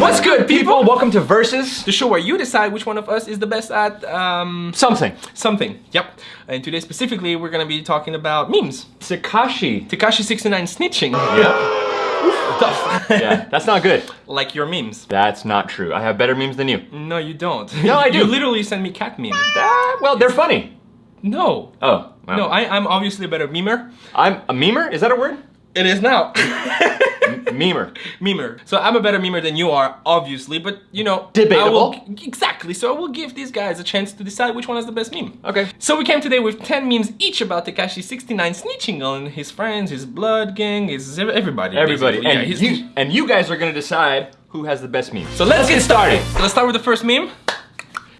What's good, people? Welcome to Versus, the show where you decide which one of us is the best at um, Something. something. Yep. And today specifically, we're gonna be talking about memes. Takashi. Tekashi69 snitching. Tough. yeah, that's not good. Like your memes. That's not true. I have better memes than you. No, you don't. No, I do. You literally send me cat memes. Well, they're funny. No. Oh. No, I, I'm obviously a better memer. I'm a memer? Is that a word? It is now. Memer. memer. So I'm a better memer than you are, obviously, but you know, Debatable. I will, exactly. So I will give these guys a chance to decide which one is the best meme. Okay. So we came today with 10 memes each about Tekashi69 snitching on his friends, his blood gang, his everybody. Everybody. basically. And, yeah, you, and you guys are gonna decide who has the best meme. So let's get started. Let's start with the first meme.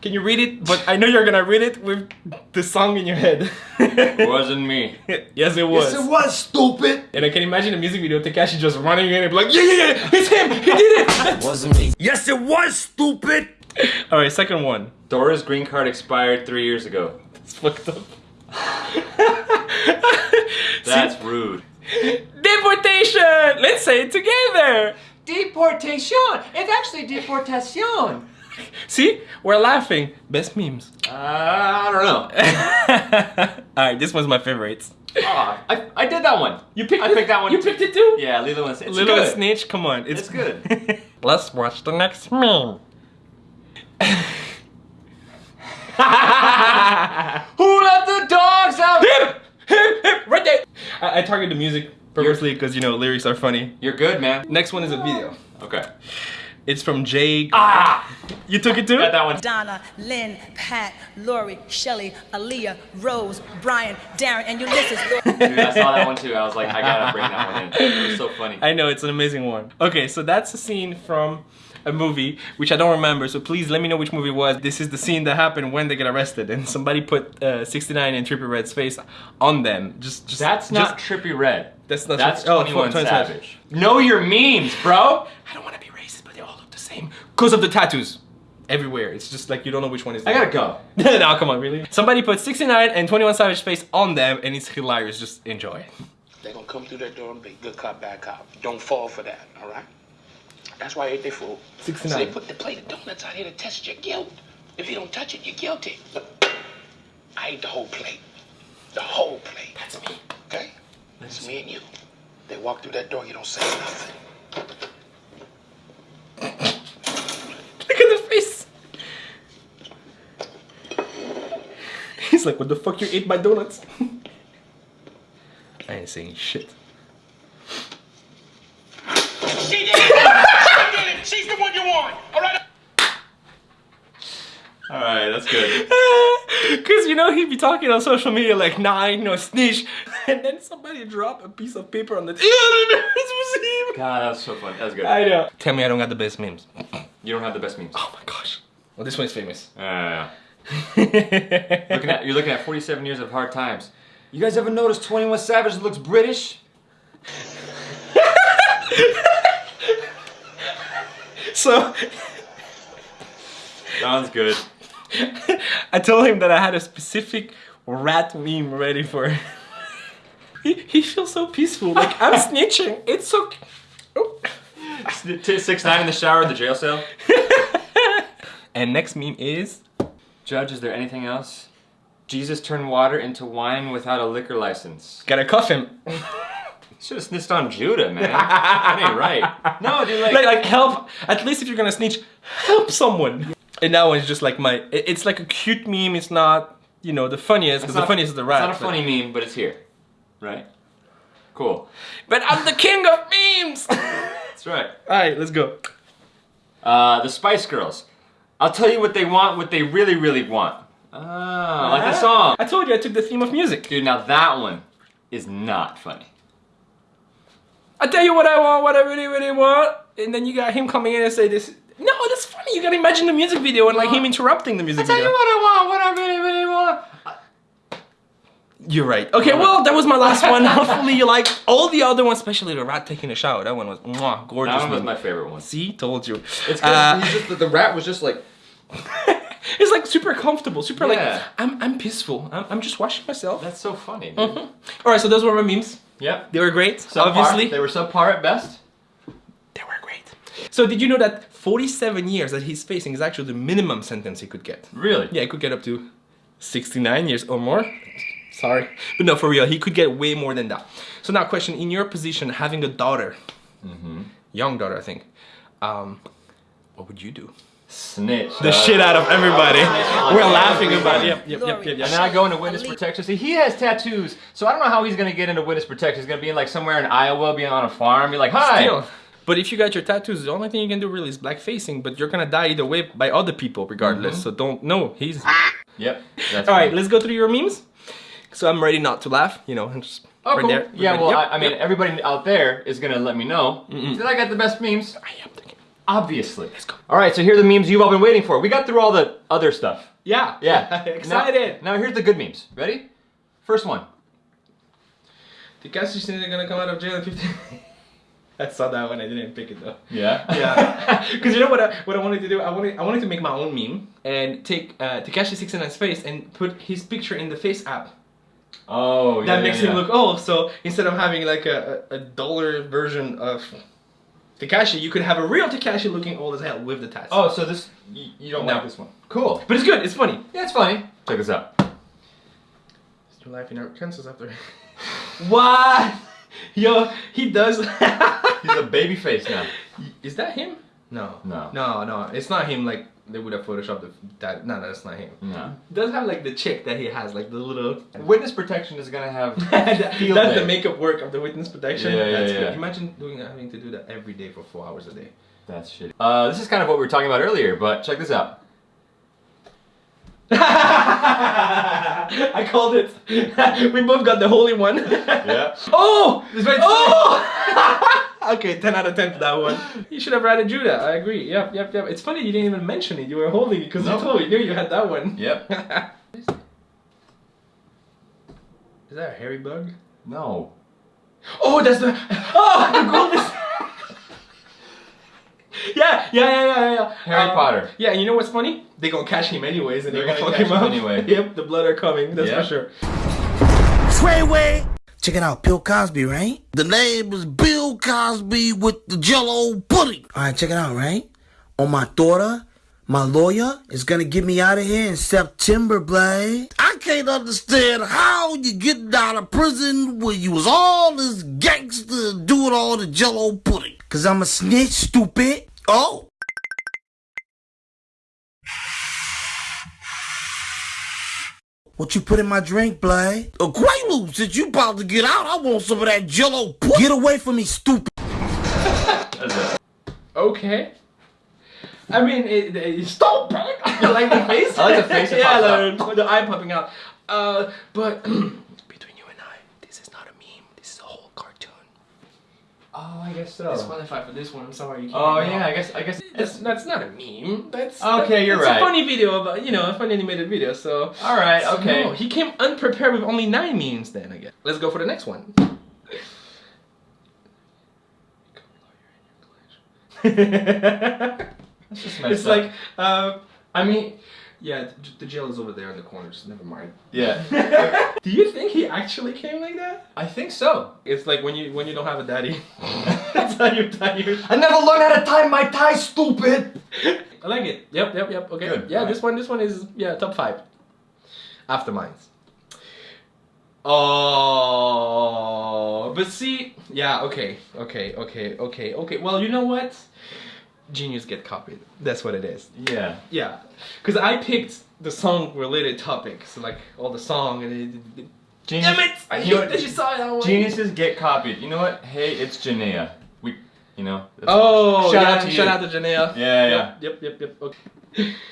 Can you read it? But I know you're gonna read it with the song in your head. it Wasn't me. yes, it was. Yes, it was stupid. And I can imagine the music video, Tekashi just running in and be like, yeah, yeah, yeah, it's him, he did it. Wasn't me. Yes, it was stupid. All right, second one. Dora's green card expired three years ago. It's fucked up. That's rude. Deportation! Let's say it together. Deportation. It's actually deportation. See, we're laughing. Best memes. Uh, I don't know. All right, this one's my favorite. Aw, I, I did that one. You picked I it? picked that one You too. picked it too? Yeah, Lilo and. It's Little good. snitch, come on. It's, It's good. Let's watch the next meme. Who let the dogs out? Him! Him! Him! Right there! I, I target the music purposely because, you know, lyrics are funny. You're good, man. Next one is a video. Okay. It's from Jay. Ah! You took it too? Got that one. Donna, Lynn, Pat, Lori, Shelly, Aaliyah, Rose, Brian, Darren, and Ulysses. Dude, I saw that one too. I was like, I gotta bring that one in. It was so funny. I know, it's an amazing one. Okay, so that's a scene from a movie, which I don't remember, so please let me know which movie it was. This is the scene that happened when they get arrested, and somebody put uh, 69 and Trippie Redd's face on them. Just, just That's not Trippie Redd. That's not That's Trippie- oh, 21 21 Savage. Know your memes, bro. I don't want to be racist, but they all look the same. Because of the tattoos. Everywhere. It's just like you don't know which one is I gotta go. no, come on, really? Somebody put 69 and 21 Savage face on them, and it's hilarious. Just enjoy. They're gonna come through that door and be good cop, bad cop. Don't fall for that, all right? That's why I ate their food. 69. So they put the plate of donuts out here to test your guilt. If you don't touch it, you're guilty. I ate the whole plate. The whole plate. That's me. Okay? It's me and you. They walk through that door, you don't say nothing. Look at the face. He's like, what the fuck you ate my donuts? I ain't saying shit. She did it! she did it! She's the one you want! All right? All right, that's good. Cause you know he'd be talking on social media like, nah, I ain't no snitch. And then somebody drop a piece of paper on the. Yeah, was him. God, that was so fun. That was good. I know. Tell me I don't got the best memes. You don't have the best memes. Oh my gosh. Well, this one's famous. Uh, looking at, you're looking at 47 years of hard times. You guys ever notice 21 Savage looks British? so one's good. I told him that I had a specific rat meme ready for. he, he feels so peaceful. Like I'm snitching. It's so. Oh. Six nine in the shower at the jail cell. And next meme is. Judge, is there anything else? Jesus turned water into wine without a liquor license. Gotta cuff him. Should have snitched on Judah, man. that ain't right. No, dude, like, like, like help. At least if you're gonna snitch, help someone. And that one's just like my. It's like a cute meme. It's not, you know, the funniest because the funniest is the rat. It's not a but- funny meme, but it's here. Right? Cool. But I'm the king of memes. That's right. All right, let's go. Uh, the Spice Girls. I'll tell you what they want, what they really, really want. Ah, like the song. I told you I took the theme of music. Dude, now that one is not funny. I tell you what I want, what I really, really want, and then you got him coming in and say this. No, that's funny. You gotta imagine the music video and like him interrupting the music video. I tell video. You what I want, what I really, really want. You're right. Okay, well, that was my last one. Hopefully you liked all the other ones, especially the rat taking a shower. That one was mwah, gorgeous. That one was man. my favorite one. See, told you. It's because Uh, just the, the rat was just like it's like super comfortable, super Yeah. like I'm I'm peaceful. I'm, I'm just washing myself. That's so funny, dude. All right, so those were my memes. Yeah. They were great, Subpar. obviously. They were subpar at best. They were great. So did you know that 47 years that he's facing is actually the minimum sentence he could get? Really? Yeah, he could get up to 69 years or more. Sorry. But no, for real, he could get way more than that. So now question, in your position, having a daughter, young daughter, I think, um, what would you do? Snitch. The uh, shit out of everybody. We're laughing about it. Yep, yep, yep, yep, And then I go into witness protection. See, he has tattoos, so I don't know how he's gonna get into witness protection. He's gonna be in like somewhere in Iowa, being on a farm, be like, "Hi." Still. But if you got your tattoos, the only thing you can do really is black facing, but you're gonna die either way by other people regardless. So don't, no, he's... Yep. That's All right, fine. let's go through your memes. So I'm ready not to laugh, you know, and just Oh, right cool. there. Yeah, Right- well, yep, I, I mean, yep. everybody out there is gonna let me know that I got the best memes. I am thinking. Obviously. Let's go. All right, so here are the memes you've all been waiting for. We got through all the other stuff. Yeah, Yeah. excited. Now, now here's the good memes. Ready? First one. The guys just think they're gonna come out of jail in 15. I saw that one. I didn't pick it though. Yeah. Yeah, because you know what? I, what I wanted to do? I wanted I wanted to make my own meme and take uh, Tekashi 69's face and put his picture in the Face app. Oh, yeah. that makes yeah, him yeah. look old. So instead of having like a, a, a duller version of Tekashi, you could have a real Tekashi looking old as hell with the tats. Oh, so this you, you don't No. like this one? Cool. but it's good. It's funny. Yeah, it's funny. Check this out. Still laughing at chances after. what? Yo, he does. He's a baby face now. Is that him? No. No. No, no. It's not him. Like they would have photoshopped the, that. No, that's not him. No. He does have like the chick that he has, like the little. Witness protection is gonna have That- that's day. the makeup work of the witness protection. Yeah, yeah, that's yeah. good. Imagine doing having to do that every day for four hours a day. That's shitty. Uh, this is kind of what we were talking about earlier, but check this out. I called it. we both got the holy one. Yeah. Oh! Oh! Okay, 10 out of 10 for that one. You should have ratted Judah. I agree. Yep, yep, yep. It's funny you didn't even mention it. You were holding it because No. you told you knew you had that one. Yep. Is that a hairy bug? No. Oh, that's the. Oh, the golden. yeah, yeah, yeah, yeah, yeah. Harry Um, Potter. Yeah, and you know what's funny? They gonna catch him anyways, and they're, They're gonna, gonna fuck him up him anyway. Yep, the blood are coming. That's Yeah. for sure. Treyway. Check it out, Bill Cosby, right? The name is Bill Cosby with the Jello pudding. All right, check it out, right? On my daughter, my lawyer is gonna get me out of here in September, Blade. I can't understand how you get out of prison when you was all this gangster doing all the Jello pudding. Cause I'm a snitch, stupid. Oh. What you put in my drink, Blade? A Quaalude. Since you about to get out, I want some of that Jello. pudding. Get away from me, stupid. Okay. I mean, it, it, stop, man. You like the face? I like the face yeah, pops the, the eye popping out. Uh, but between you and I, this is not a meme. This is a whole cartoon. Oh, I guess so. Disqualified for this one. I'm sorry. You can't Oh yeah, I guess I guess That's, that's not a meme. That's Okay, you're right. it's a funny video, but you know, a funny animated video. So All right, So, okay. no, he came unprepared with only nine memes. Then I guess. Let's go for the next one. That's just messed it's up. like, uh, I mean, yeah, the jail is over there in the corner. Just never mind. yeah. Do you think he actually came like that? I think so. It's like when you when you don't have a daddy. That's how you tie your. I never learned how to tie my tie, stupid. I like it. Yep, yep, yep. Okay. Good. Yeah, Alright. this one, this one is yeah top five. After mines. Oh, but see, yeah, okay, okay, okay, okay, okay. Well, you know what? Genius get copied. That's what it is. Yeah. Yeah, because I picked the song related topics, like all the song and it. it- Genius. Damn it! I You hate that you saw it that one. Geniuses get copied. You know what? Hey, it's Janaea. We, you know. Oh, shout yeah, out to shout you. out to Janea. Yeah, yeah. Yep, yep, yep. Okay.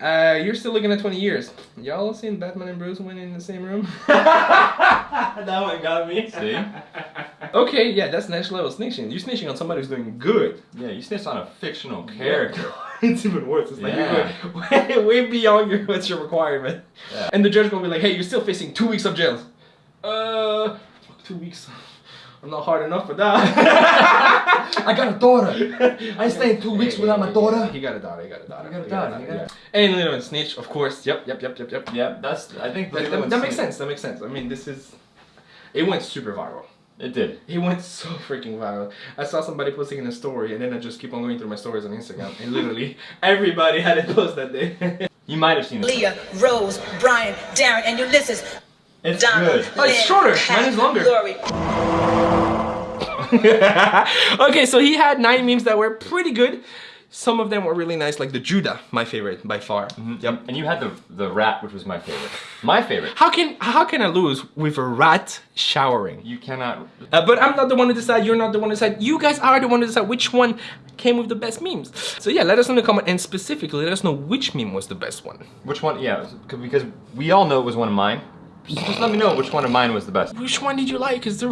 Uh, you're still looking at 20 years. Y'all seen Batman and Bruce Wayne in the same room? that one got me. See? Okay, yeah, that's next level snitching. You're snitching on somebody who's doing good. Yeah, you snitch on a fictional character. it's even worse. It's like Yeah. you're way, way beyond your what's your requirement. Yeah. And the judge gonna be like, hey, you're still facing two weeks of jail. Uh, fuck, two weeks. I'm not hard enough for that. I got a daughter. I stayed two weeks Hey, without my daughter. He got a daughter. He got a daughter. He got a He daughter, he got yeah. a- And little and snitch, of course. Yep, yep, yep, yep, yep. Yep, that's. I think That, that, that makes sense. That makes sense. I mean, this is. It went super viral. It did. He went so freaking viral. I saw somebody posting in a story, and then I just keep on going through my stories on Instagram, and literally everybody had it post that day. You might have seen it. Leah, Rose, Brian, Darren, and Ulysses. It's Donna, good. Oh, it's shorter. Pat, Mine is longer. Lori. okay, so he had nine memes that were pretty good. Some of them were really nice, like the Judah, my favorite by far. Yep. And you had the the rat, which was my favorite. My favorite. How can how can I lose with a rat showering? You cannot. Uh, but I'm not the one to decide. You're not the one to decide. You guys are the one to decide which one came with the best memes. So yeah, let us know in the comment and specifically let us know which meme was the best one. Which one? Yeah, because we all know it was one of mine. Just just let me know which one of mine was the best. Which one did you like? Is the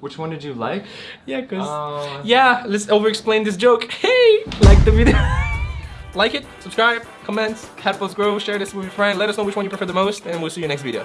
Which one did you like? yeah, cause Uh, yeah, let's over-explain this joke. Hey, like the video. like it, subscribe, comment, Catapults Grow, share this with your friend. Let us know which one you prefer the most, and we'll see you in next video.